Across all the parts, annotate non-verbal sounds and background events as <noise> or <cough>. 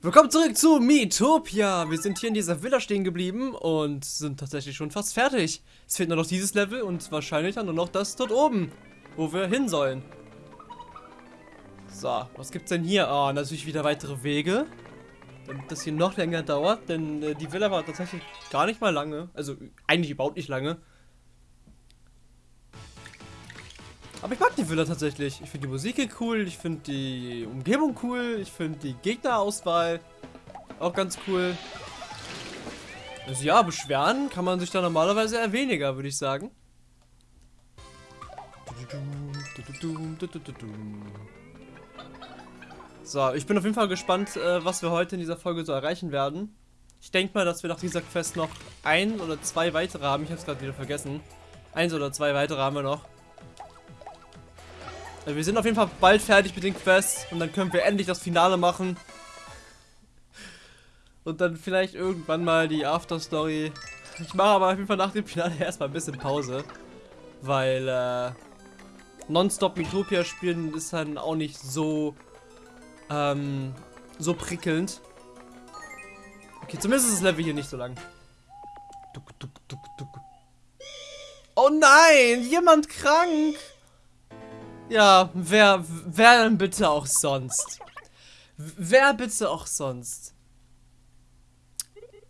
Willkommen zurück zu Miitopia. Wir sind hier in dieser Villa stehen geblieben und sind tatsächlich schon fast fertig. Es fehlt nur noch dieses Level und wahrscheinlich dann nur noch das dort oben, wo wir hin sollen. So, was gibt's denn hier? Ah, oh, natürlich wieder weitere Wege. Damit das hier noch länger dauert, denn äh, die Villa war tatsächlich gar nicht mal lange. Also eigentlich überhaupt nicht lange. Aber ich mag die Villa tatsächlich. Ich finde die Musik hier cool, ich finde die Umgebung cool, ich finde die Gegnerauswahl auch ganz cool. Also ja, beschweren kann man sich da normalerweise eher weniger, würde ich sagen. So, ich bin auf jeden Fall gespannt, äh, was wir heute in dieser Folge so erreichen werden. Ich denke mal, dass wir nach dieser Quest noch ein oder zwei weitere haben. Ich habe es gerade wieder vergessen. Eins oder zwei weitere haben wir noch. Also wir sind auf jeden Fall bald fertig mit den Quests und dann können wir endlich das Finale machen. Und dann vielleicht irgendwann mal die Afterstory. Ich mache aber auf jeden Fall nach dem Finale <laughs> erstmal ein bisschen Pause. Weil äh, Nonstop Mitopia spielen ist dann auch nicht so ähm, so prickelnd. Okay, zumindest ist das Level hier nicht so lang. Oh nein, jemand krank. Ja, wer, wer denn bitte auch sonst? Wer bitte auch sonst?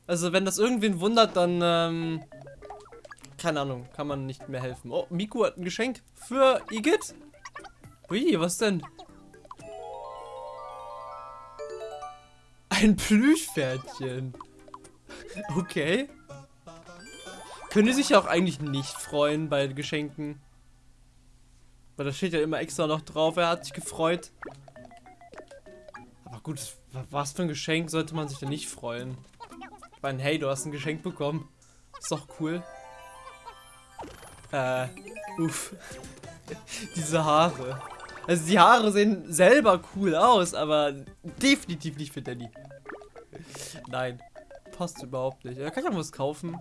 Also, wenn das irgendwen wundert, dann, ähm, keine Ahnung, kann man nicht mehr helfen. Oh, Miku hat ein Geschenk für Igitt. Ui, was denn? Ein Plüschpferdchen. Okay. Können die sich ja auch eigentlich nicht freuen bei Geschenken? Weil da steht ja immer extra noch drauf, er hat sich gefreut. Aber gut, was für ein Geschenk sollte man sich denn nicht freuen? Ich meine, hey, du hast ein Geschenk bekommen. Ist doch cool. Äh, uff. <laughs> Diese Haare. Also die Haare sehen selber cool aus, aber definitiv nicht für Danny. Nein, passt überhaupt nicht. Kann ich auch was kaufen?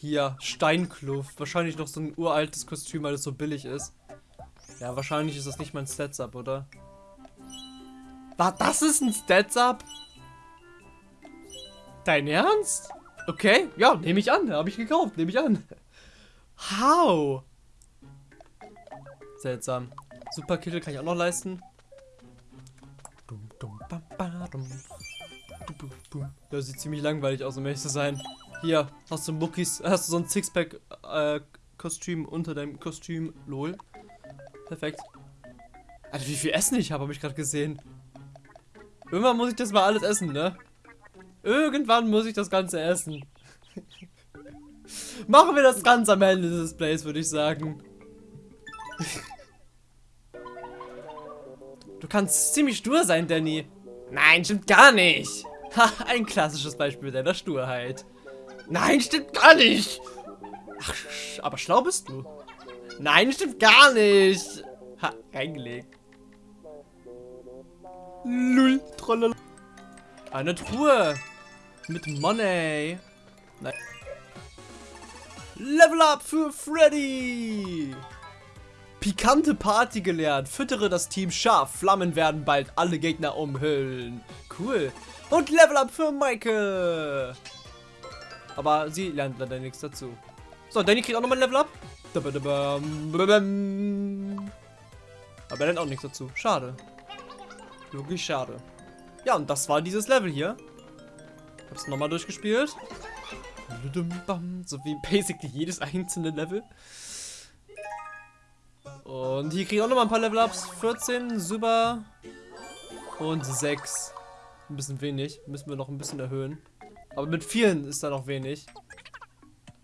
Hier, Steinkluft. Wahrscheinlich noch so ein uraltes Kostüm, weil es so billig ist. Ja, wahrscheinlich ist das nicht mein Stats-Up, oder? Was, das ist ein Stats-Up? Dein Ernst? Okay, ja, nehme ich an. Habe ich gekauft, nehme ich an. How? Seltsam. Super Kittel kann ich auch noch leisten. Das sieht ziemlich langweilig aus, um ehrlich zu sein. Hier, hast du Muckis, hast du so ein Sixpack äh, unter deinem Kostüm, lol. Perfekt. Alter, wie viel Essen ich habe, habe ich gerade gesehen. Irgendwann muss ich das mal alles essen, ne? Irgendwann muss ich das Ganze essen. <laughs> Machen wir das ganz am Ende des Displays, würde ich sagen. du kannst ziemlich stur sein, Danny. Nein, stimmt gar nicht. Ha, <laughs> ein klassisches Beispiel deiner Sturheit. Nein, stimmt gar nicht. Ach, aber schlau bist du. Nein, stimmt gar nicht. Ha, reingelegt. Lull, trollala. Eine Truhe. Mit Money. Nein. Level up für Freddy. Pikante Party gelernt. Füttere das Team scharf. Flammen werden bald alle Gegner umhüllen. Cool. Und Level up für Michael. Aber sie lernt leider nichts dazu. So, Danny kriegt auch nochmal ein Level up. Aber er lernt auch nichts dazu. Schade. Logisch schade. Ja, und das war dieses Level hier. Hab's nochmal durchgespielt. So wie basically jedes einzelne Level. Und hier kriege ich auch nochmal ein paar Level-Ups. 14, super. Und 6. Ein bisschen wenig. Müssen wir noch ein bisschen erhöhen. Aber mit vielen ist da noch wenig.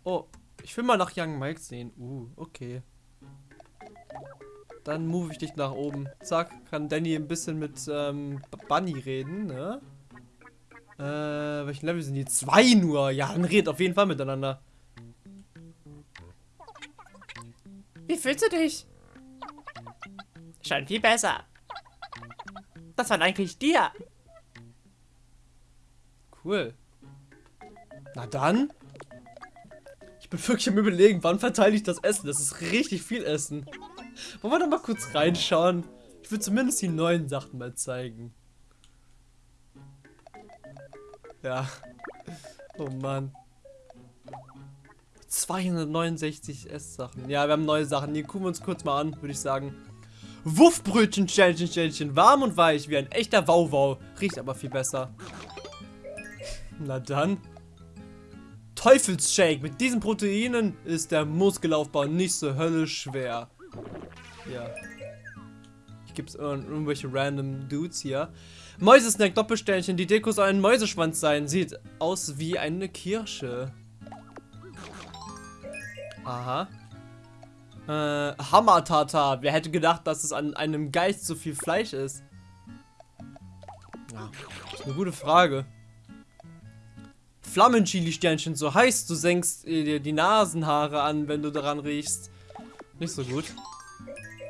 Oh, ich will mal nach Young Mike sehen. Uh, okay. Dann move ich dich nach oben. Zack, kann Danny ein bisschen mit ähm, Bunny reden, ne? Äh, welchen Level sind die? Zwei nur. Ja, dann redet auf jeden Fall miteinander. Wie fühlst du dich? Schon viel besser. Das war eigentlich dir. Cool. Na dann. Ich bin wirklich am überlegen, wann verteile ich das Essen? Das ist richtig viel Essen. Wollen wir da mal kurz reinschauen? Ich will zumindest die neuen Sachen mal zeigen. Ja. Oh Mann. 269 Esssachen. Ja, wir haben neue Sachen. Die gucken wir uns kurz mal an, würde ich sagen. Wuffbrötchen, Ständchen, Ständchen. Warm und weich, wie ein echter Wauwau. Riecht aber viel besser. Na dann. Teufelsshake. Mit diesen Proteinen ist der Muskelaufbau nicht so höllisch schwer. Ja. Ich gibt's irgendwelche random Dudes hier. Mäusesnack, Doppelsternchen. Die Deko soll ein Mäuseschwanz sein. Sieht aus wie eine Kirsche. Aha. Äh, Hammertata. Wer hätte gedacht, dass es an einem Geist so viel Fleisch ist? Ja, ist eine gute Frage. Flammenchili-Sternchen, so heißt, du senkst dir die Nasenhaare an, wenn du daran riechst. Nicht so gut.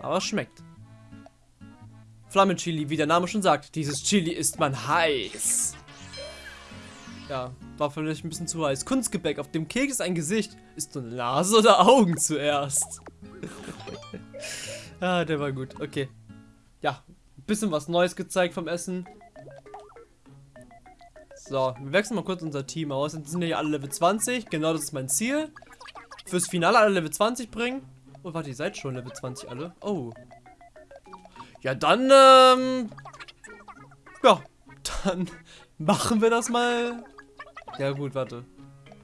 Aber es schmeckt. Flammenchili, wie der Name schon sagt. Dieses Chili ist man heiß. Ja, war vielleicht ein bisschen zu heiß. Kunstgebäck, auf dem Keks ein Gesicht. Ist du Nase oder Augen zuerst? <laughs> ah, der war gut. Okay. Ja, ein bisschen was Neues gezeigt vom Essen. So, wir wechseln mal kurz unser Team aus. Jetzt sind ja alle Level 20. Genau, das ist mein Ziel. Fürs Finale alle Level 20 bringen. Oh, warte, ihr seid schon Level 20 alle. Oh. Ja, dann, ähm... Ja, dann <laughs> machen wir das mal ja gut, warte.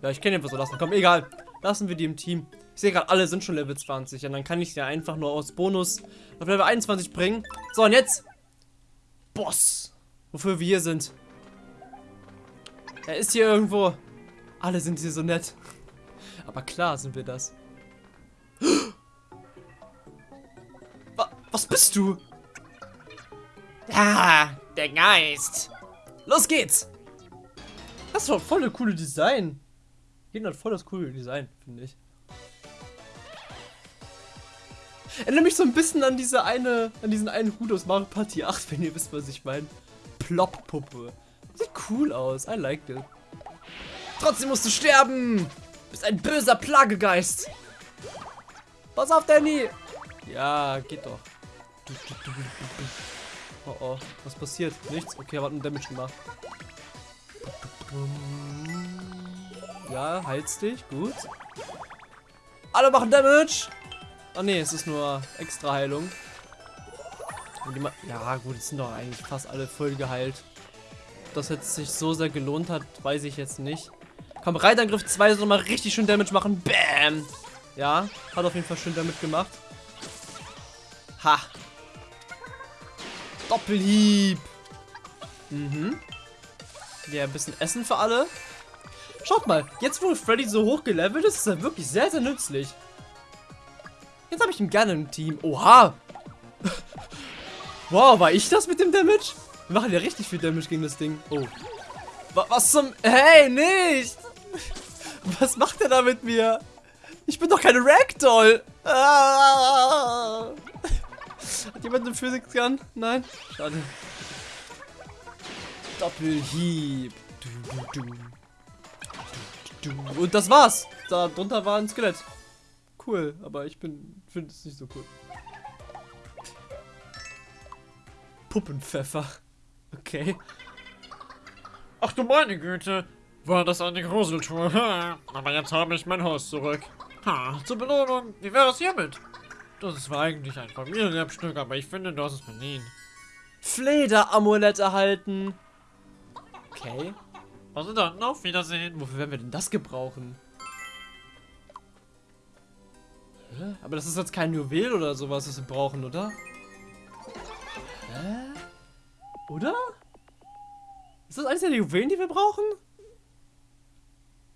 Ja, ich kenne einfach so lassen. Komm, egal. Lassen wir die im Team. Ich sehe gerade, alle sind schon Level 20. Und dann kann ich ja einfach nur aus Bonus auf Level 21 bringen. So, und jetzt Boss. Wofür wir hier sind. Er ist hier irgendwo. Alle sind hier so nett. Aber klar sind wir das. <gasps> Was bist du? Ah, der Geist. Los geht's. Das ist doch voll eine coole Design. Jeden hat voll das coole Design, finde ich. Erinnere mich so ein bisschen an diese eine, an diesen einen Hut aus Mario Party 8, wenn ihr wisst, was ich meine. Plop-Puppe. Cool aus. I like it. Trotzdem musst du sterben. Du bist ein böser Plagegeist. Pass auf, Danny. Ja, geht doch. Oh oh, was passiert? Nichts? Okay, er hat einen Damage gemacht. Ja, heilst dich. Gut. Alle machen Damage. Oh ne, es ist nur extra Heilung. Ja gut, es sind doch eigentlich fast alle voll geheilt. Das jetzt sich so sehr gelohnt hat, weiß ich jetzt nicht. Komm, Reitangriff 2 soll mal richtig schön Damage machen. Bam! Ja, hat auf jeden Fall schön Damage gemacht. Ha! Doppelhieb! Mhm. Ja, ein bisschen Essen für alle. Schaut mal, jetzt wo Freddy so hoch gelevelt ist, ist er wirklich sehr, sehr nützlich. Jetzt habe ich ihn gerne im Team. Oha! <laughs> wow, war ich das mit dem Damage? Wir machen ja richtig viel Damage gegen das Ding. Oh. Was zum... Hey, nicht! <laughs> Was macht er da mit mir? Ich bin doch keine Ragdoll! Ah! Hat jemand eine Physics Gun? Nein? Schade. Doppelhieb. Du, du, du. Und das war's. Da drunter war ein Skelett. Cool, aber ich bin finde es nicht so cool. Puppenpfeffer. Okay. Ach du meine Güte. War das eine Gruseltour? Aber jetzt habe ich mein Haus zurück. Ha, zur Belohnung. Wie wäre es hiermit? Das ist zwar eigentlich ein Familienerbstück, aber ich finde, du hast es verdient. Fleder-Amulett erhalten. Okay. Also dann, auf Wiedersehen. Wofür werden wir denn das gebrauchen? Hä? Aber das ist jetzt kein Juwel oder sowas, was wir brauchen, oder? Hä? Oder? Ist das eines der Juwelen, die wir brauchen?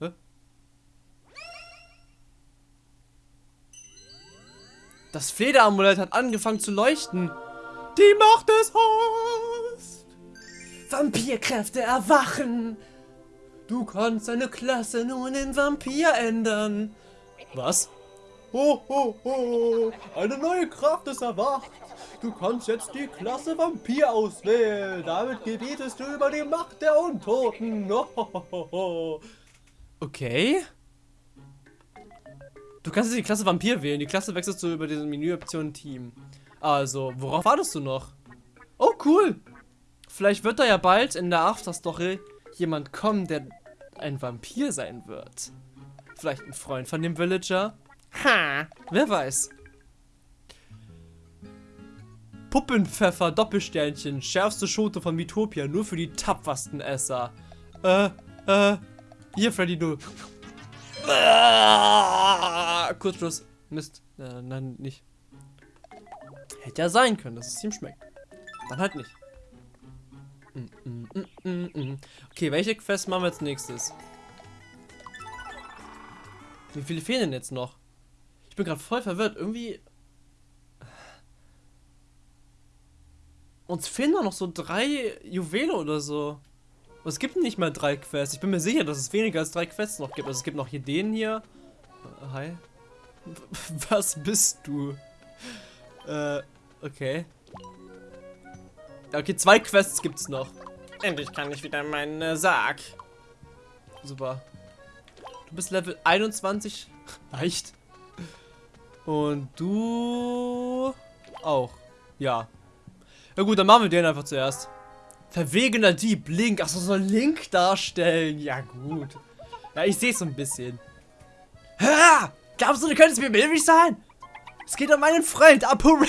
Hä? Das Flederamulett hat angefangen zu leuchten. Die Macht des Haus! Vampirkräfte erwachen! Du kannst deine Klasse nun in Vampir ändern. Was? Ho, ho, ho! Eine neue Kraft ist erwacht! Du kannst jetzt die Klasse Vampir auswählen. Damit gebietest du über die Macht der Untoten. Okay. Du kannst jetzt die Klasse Vampir wählen. Die Klasse wechselst du über diese Menüoption Team. Also, worauf wartest du noch? Oh, cool. Vielleicht wird da ja bald in der After-Story jemand kommen, der ein Vampir sein wird. Vielleicht ein Freund von dem Villager? Ha, wer weiß. Puppenpfeffer, Doppelsternchen, schärfste Schote von Mitopia, nur für die tapfersten Esser. Äh, äh, hier, Freddy, du. Ah, Kurzschluss. Mist. Äh, nein, nicht. Hätte ja sein können, dass es ihm schmeckt. Dann halt nicht. Mm, mm, mm, okay, welche Quest machen wir als nächstes? Wie viele fehlen denn jetzt noch? Ich bin gerade voll verwirrt. Irgendwie. Uns fehlen noch so drei Juwele oder so. Es gibt nicht mal drei Quests. Ich bin mir sicher, dass es weniger als drei Quests noch gibt. Also es gibt noch hier den hier. Äh, hi. <laughs> Was bist du? Äh, okay. Okay, zwei Quests gibt's noch. Endlich kann ich wieder meinen äh, Sarg. Super. Du bist Level 21. Reicht. <laughs> Und du auch. Ja. Ja gut, dann machen wir den einfach zuerst. Verwegener Dieb, Link. Achso, soll Link darstellen. Ja gut. Ja, ich sehe es so ein bisschen. Ha! Glaubst du, du könntest mir behilflich sein? Es geht um meinen Freund, Apo. <laughs>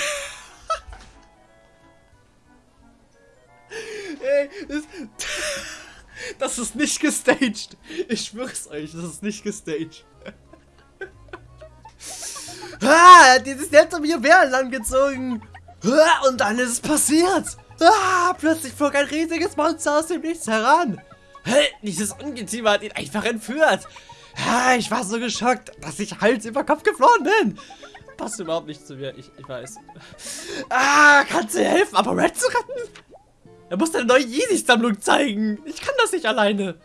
Ey, das, <laughs> das ist nicht gestaged. Ich schwör's euch, das ist nicht gestaged. Ah, dieses Netz um ihr Bären langgezogen. Ah, und dann ist es passiert. Ah, plötzlich flog ein riesiges Monster aus dem Nichts heran. Hey, dieses Ungeziefer hat ihn einfach entführt. Ah, ich war so geschockt, dass ich Hals über Kopf geflohen bin. Passt überhaupt nicht zu mir, ich, ich weiß. Ah, kannst du helfen, aber Red zu retten? Er muss deine neue Yeezy-Sammlung zeigen. Ich kann das nicht alleine.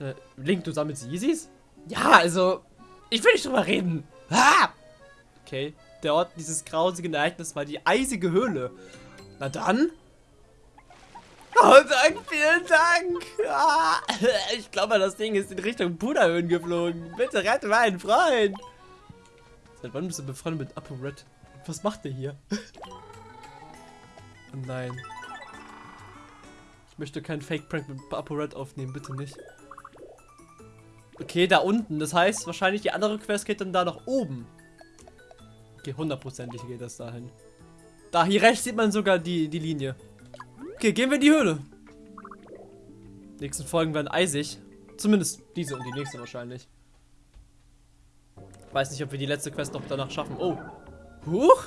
Äh, Link, du sammelst Yeezys? Ja, also, ich will nicht drüber reden. Ah! Okay, der Ort dieses grausigen Ereignisses war die eisige Höhle. Na dann. Oh, Dank, vielen Dank. Ah, ich glaube, das Ding ist in Richtung Puderhöhen geflogen. Bitte rette meinen Freund. Seit wann bist du befreundet mit Apo Red? Was macht der hier? oh nein. Ich möchte keinen Fake-Prank mit Apo Red aufnehmen, bitte nicht. Okay, da unten. Das heißt, wahrscheinlich die andere Quest geht dann da nach oben. Okay, hundertprozentig geht das dahin. Da, hier rechts sieht man sogar die, die Linie. Okay, gehen wir in die Höhle. Die nächsten Folgen werden eisig. Zumindest diese und die nächste wahrscheinlich. Weiß nicht, ob wir die letzte Quest noch danach schaffen. Oh. Huch.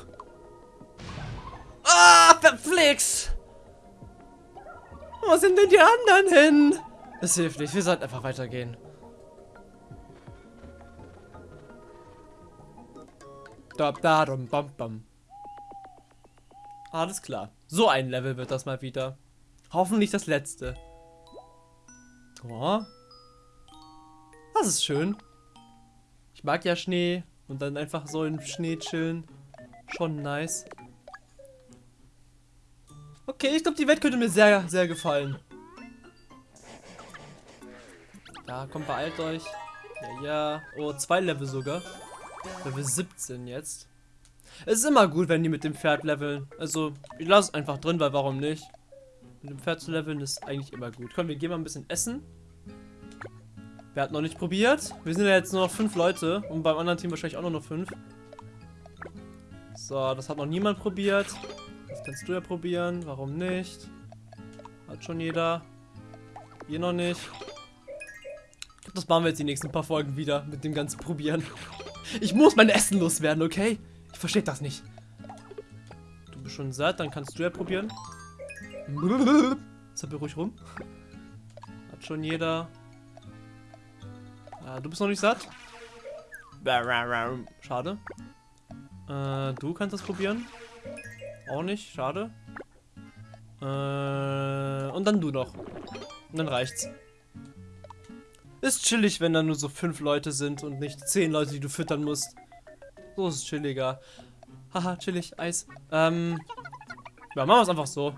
Ah, verflixt. Wo sind denn die anderen hin? Es hilft nicht. Wir sollten einfach weitergehen. Da, da, dum, bam, bam. Alles klar. So ein Level wird das mal wieder. Hoffentlich das letzte. Oh. Das ist schön. Ich mag ja Schnee. Und dann einfach so im Schnee chillen. Schon nice. Okay, ich glaube, die Welt könnte mir sehr, sehr gefallen. Ja, kommt, beeilt euch. Ja, ja. Oh, zwei Level sogar. Level 17 jetzt. Es ist immer gut, wenn die mit dem Pferd leveln. Also, ich lasse es einfach drin, weil warum nicht? Mit dem Pferd zu leveln ist eigentlich immer gut. Komm, wir gehen mal ein bisschen essen. Wer hat noch nicht probiert? Wir sind ja jetzt nur noch fünf Leute. Und beim anderen Team wahrscheinlich auch nur noch fünf. So, das hat noch niemand probiert. Das kannst du ja probieren. Warum nicht? Hat schon jeder. Hier noch nicht. Das machen wir jetzt die nächsten paar Folgen wieder mit dem ganzen Probieren. Ich muss mein Essen loswerden, okay? Ich verstehe das nicht. Du bist schon satt, dann kannst du ja probieren. <laughs> Zappel ruhig rum. Hat schon jeder. Ah, du bist noch nicht satt. Schade. Äh, du kannst das probieren. Auch nicht, schade. Äh, und dann du noch. Und dann reicht's. Ist chillig, wenn da nur so fünf Leute sind und nicht zehn Leute, die du füttern musst. So ist es chilliger. Haha, chillig, Eis. Ähm. Ja, machen wir es einfach so.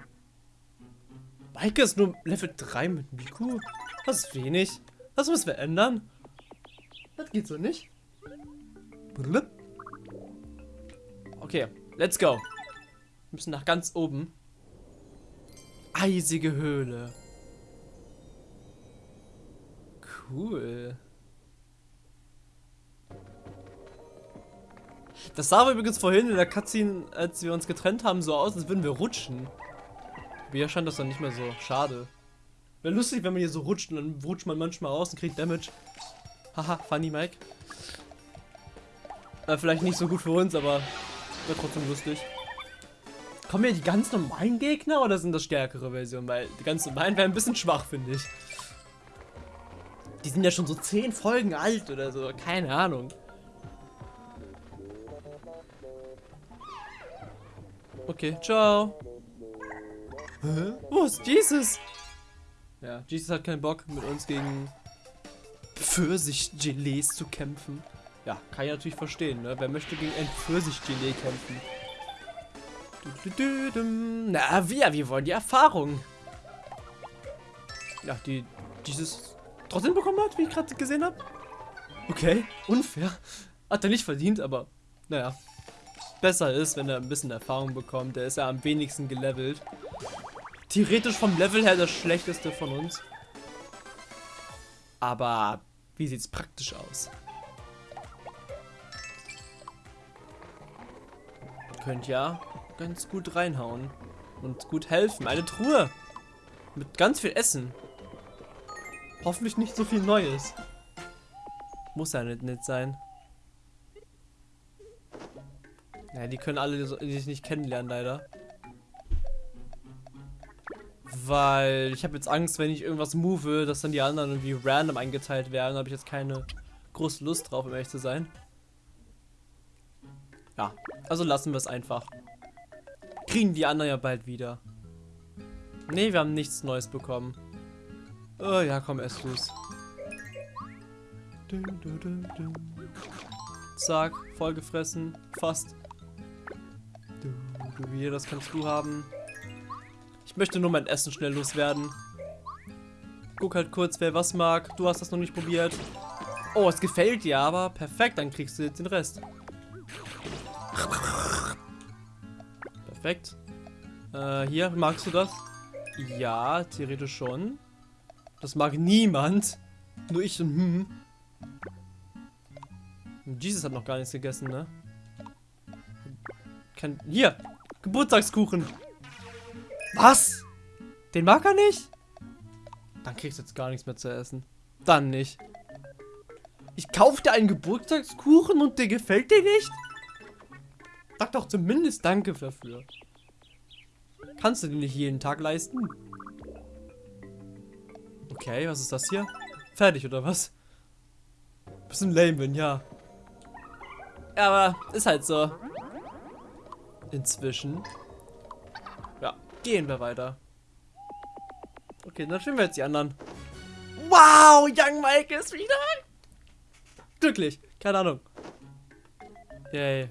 Maike ist nur Level 3 mit Miku. Das ist wenig. Das müssen wir ändern. Das geht so nicht. Okay, let's go. Wir müssen nach ganz oben. Eisige Höhle. Cool. Das sah übrigens vorhin in der Cutscene, als wir uns getrennt haben, so aus, als würden wir rutschen. Aber hier scheint das dann nicht mehr so. Schade. Wäre lustig, wenn man hier so rutscht und dann rutscht man manchmal raus und kriegt Damage. Haha, funny Mike. Äh, vielleicht nicht so gut für uns, aber wäre trotzdem lustig. Kommen hier die ganz normalen Gegner oder sind das stärkere Versionen? Weil die ganz normalen wären ein bisschen schwach, finde ich. Die sind ja schon so 10 Folgen alt oder so. Keine Ahnung. Okay, ciao. Hä? Wo ist Jesus? Ja, Jesus hat keinen Bock, mit uns gegen Pfirsich-Gelees zu kämpfen. Ja, kann ich natürlich verstehen, ne? Wer möchte gegen ein Pfirsich-Gelee kämpfen? Du, du, du. Na, wir, wir wollen die Erfahrung. Ja, die dieses trotzdem bekommen hat, wie ich gerade gesehen habe. Okay, unfair. Hat er nicht verdient, aber naja. Besser ist, wenn er ein bisschen Erfahrung bekommt. Der ist ja am wenigsten gelevelt. Theoretisch vom Level her das schlechteste von uns. Aber wie sieht's praktisch aus? Könnt ja ganz gut reinhauen. Und gut helfen. Eine Truhe. Mit ganz viel Essen. Hoffentlich nicht so viel Neues. Muss ja nicht nett sein. Ja, die können alle sich nicht kennenlernen, leider. Weil ich habe jetzt Angst, wenn ich irgendwas move, dass dann die anderen irgendwie random eingeteilt werden. Da habe ich jetzt keine große Lust drauf, um ehrlich zu sein. Ja, also lassen wir es einfach. Kriegen die anderen ja bald wieder. Ne, wir haben nichts Neues bekommen. Oh ja, komm, ess du's. Zack, vollgefressen. Fast. Du, du, hier, das kannst du haben. Ich möchte nur mein Essen schnell loswerden. Guck halt kurz, wer was mag. Du hast das noch nicht probiert. Oh, es gefällt dir aber. Perfekt, dann kriegst du jetzt den Rest. Perfekt. Äh, hier, magst du das? Ja, theoretisch schon. Das mag niemand. Nur ich und hm. Jesus hat noch gar nichts gegessen, ne? Kann, hier, Geburtstagskuchen. Was? Den mag er nicht? Dann kriegst du jetzt gar nichts mehr zu essen. Dann nicht. Ich kauf dir einen Geburtstagskuchen und der gefällt dir nicht? Sag doch zumindest Danke dafür. Kannst du den nicht jeden Tag leisten? Okay, was ist das hier? Fertig, oder was? Bisschen lame bin, ja. Aber ist halt so. Inzwischen. Ja, gehen wir weiter. Okay, dann spielen wir jetzt die anderen. Wow, Young Mike ist wieder glücklich. Keine Ahnung. Yay.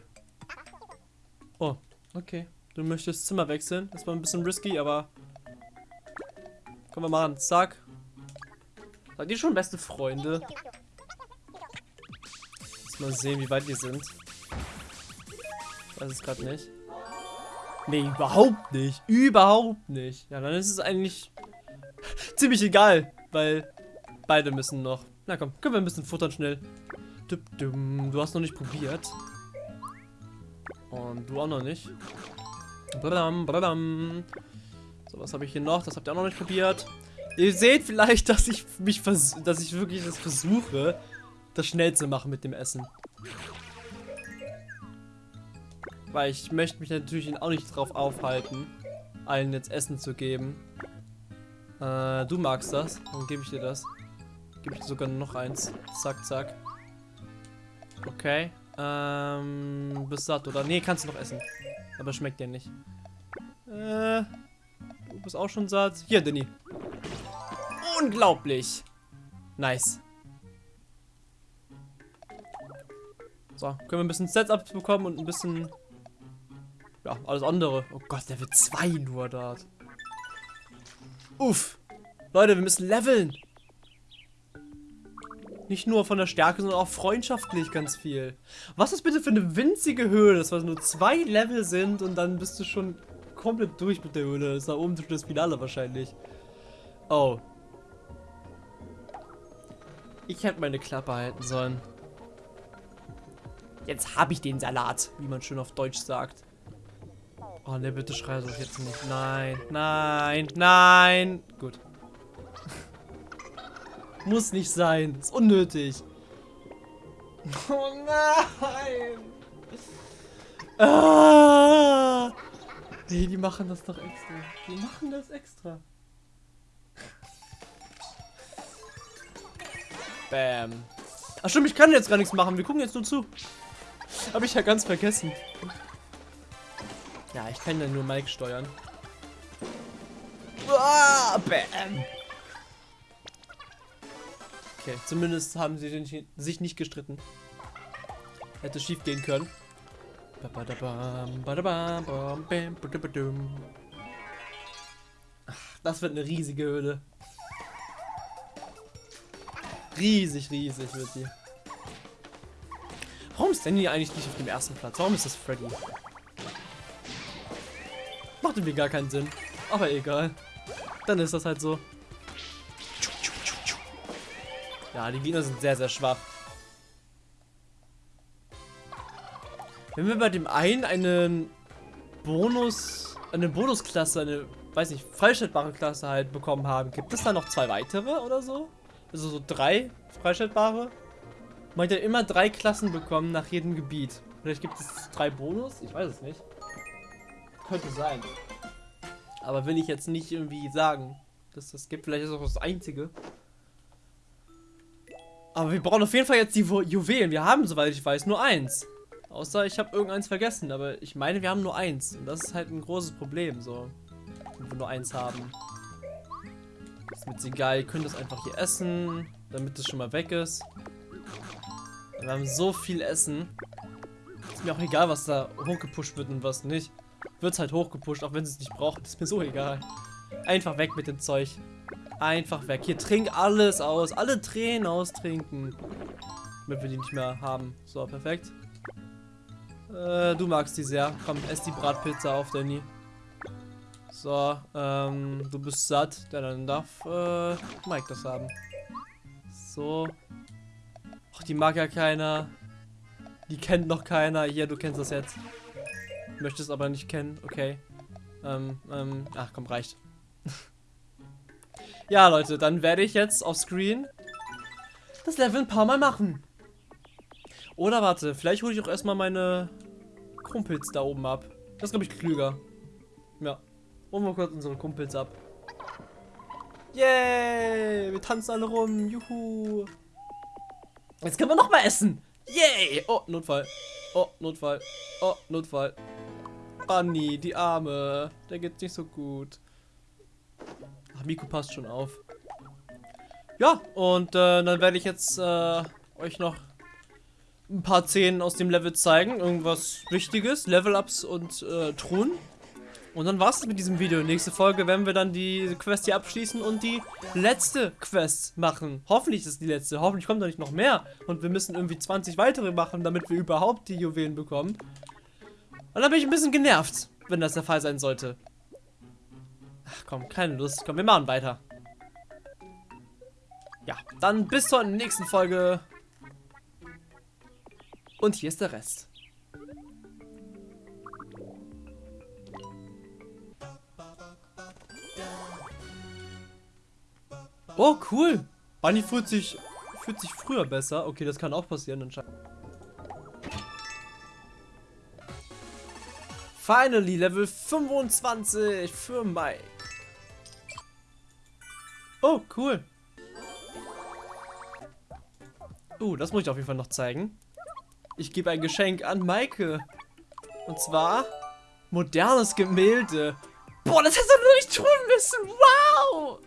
Oh, okay. Du möchtest Zimmer wechseln. Das war ein bisschen risky, aber... Können wir machen. Zack. Seid ihr schon beste Freunde? Lass mal sehen, wie weit wir sind. Ich weiß es gerade nicht. Nee, überhaupt nicht. Überhaupt nicht. Ja, dann ist es eigentlich <laughs> ziemlich egal, weil beide müssen noch. Na komm, können wir ein bisschen futtern schnell. Du hast noch nicht probiert. Und du auch noch nicht. So, was habe ich hier noch? Das habt ihr auch noch nicht probiert. Ihr seht vielleicht, dass ich mich dass ich wirklich das versuche, das schnell zu machen mit dem Essen. Weil ich möchte mich natürlich auch nicht drauf aufhalten, allen jetzt Essen zu geben. Äh, du magst das, dann gebe ich dir das. Gebe ich dir sogar noch eins. Zack, zack. Okay. Ähm, bist satt, oder? Nee, kannst du noch essen. Aber schmeckt dir nicht. Äh, du bist auch schon satt. Hier, Denny. Unglaublich. Nice. So, können wir ein bisschen Setups bekommen und ein bisschen... Ja, alles andere. Oh Gott, wird zwei nur dort. Uff. Leute, wir müssen leveln. Nicht nur von der Stärke, sondern auch freundschaftlich ganz viel. Was ist bitte für eine winzige Höhle, dass wir nur zwei Level sind und dann bist du schon komplett durch mit der Höhle. Das ist da oben das Finale wahrscheinlich. Oh. Ich hätte meine Klappe halten sollen. Jetzt habe ich den Salat, wie man schön auf Deutsch sagt. Oh ne, bitte schrei doch jetzt nicht. Nein, nein, nein. Gut. <laughs> Muss nicht sein. Ist unnötig. <laughs> Oh nein. Ah. Nee, die machen das doch extra. Die machen das extra. Bam. Ach stimmt, ich kann jetzt gar nichts machen. Wir gucken jetzt nur zu. Habe ich ja ganz vergessen. Ja, ich kann ja nur Mike steuern. Ah, bam. Okay, zumindest haben sie sich nicht gestritten. Hätte schief gehen können. Ach, das wird eine riesige Höhle. Riesig, riesig wird die. Warum ist Danny eigentlich nicht auf dem ersten Platz? Warum ist das Freddy? Macht irgendwie gar keinen Sinn. Aber egal. Dann ist das halt so. Ja, die Gegner sind sehr, sehr schwach. Wenn wir bei dem einen einen Bonus, eine Bonusklasse, eine, weiß nicht, freischaltbare Klasse halt bekommen haben, gibt es da noch zwei weitere oder so? Also so drei freischaltbare? Man hat ja immer drei Klassen bekommen nach jedem Gebiet. Vielleicht gibt es drei Bonus? Ich weiß es nicht. Könnte sein. Aber will ich jetzt nicht irgendwie sagen, dass das gibt. Vielleicht ist das auch das Einzige. Aber wir brauchen auf jeden Fall jetzt die Juwelen. Wir haben, soweit ich weiß, nur eins. Außer ich habe irgendeins vergessen. Aber ich meine, wir haben nur eins. Und das ist halt ein großes Problem, so. Wenn wir nur eins haben. Ist jetzt egal. Ihr könnt das einfach hier essen, damit es schon mal weg ist. Wir haben so viel Essen. Ist mir auch egal, was da hochgepusht wird und was nicht. Wird es halt hochgepusht, auch wenn sie es nicht braucht. Ist mir so egal. Einfach weg mit dem Zeug. Einfach weg. Hier, trink alles aus. Alle Tränen austrinken. Damit wir die nicht mehr haben. So, perfekt. Äh, du magst die sehr. Komm, ess die Bratpizza auf, Danny. So, ähm, du bist satt. Ja, dann darf, äh, Mike das haben. So. Ach, die mag ja keiner. Die kennt noch keiner. Hier, du kennst das jetzt. Möchtest aber nicht kennen. Okay. Ähm, ähm, ach komm, reicht. <laughs> Ja, Leute, dann werde ich jetzt auf Screen das Level ein paar Mal machen. Oder warte, vielleicht hole ich auch erstmal meine Kumpels da oben ab. Das ist, glaube ich, klüger. Holen wir kurz unsere Kumpels ab. Yay! Wir tanzen alle rum. Juhu. Jetzt können wir noch mal essen. Yay! Oh, Notfall. Oh, Notfall. Oh, Notfall. Bunny, die Arme. Der geht nicht so gut. Ach, Miku passt schon auf. Ja, und äh, dann werde ich jetzt äh, euch noch ein paar Szenen aus dem Level zeigen. Irgendwas Wichtiges, Level-Ups und äh, Truhen. Und dann war's das mit diesem Video. Nächste Folge werden wir dann die Quest hier abschließen und die letzte Quest machen. Hoffentlich ist es die letzte. Hoffentlich kommt da nicht noch mehr. Und wir müssen irgendwie 20 weitere machen, damit wir überhaupt die Juwelen bekommen. Und dann bin ich ein bisschen genervt, wenn das der Fall sein sollte. Ach komm, keine Lust. Komm, wir machen weiter. Ja, dann bis zur nächsten Folge. Und hier ist der Rest. Oh, cool. Bunny fühlt sich, fühlt sich früher besser. Okay, das kann auch passieren anscheinend. Finally, Level 25 für Mike. Oh, cool. Uh, das muss ich auf jeden Fall noch zeigen. Ich gebe ein Geschenk an Maike. Und zwar modernes Gemälde. Boah, das hättest du nicht tun müssen. Wow!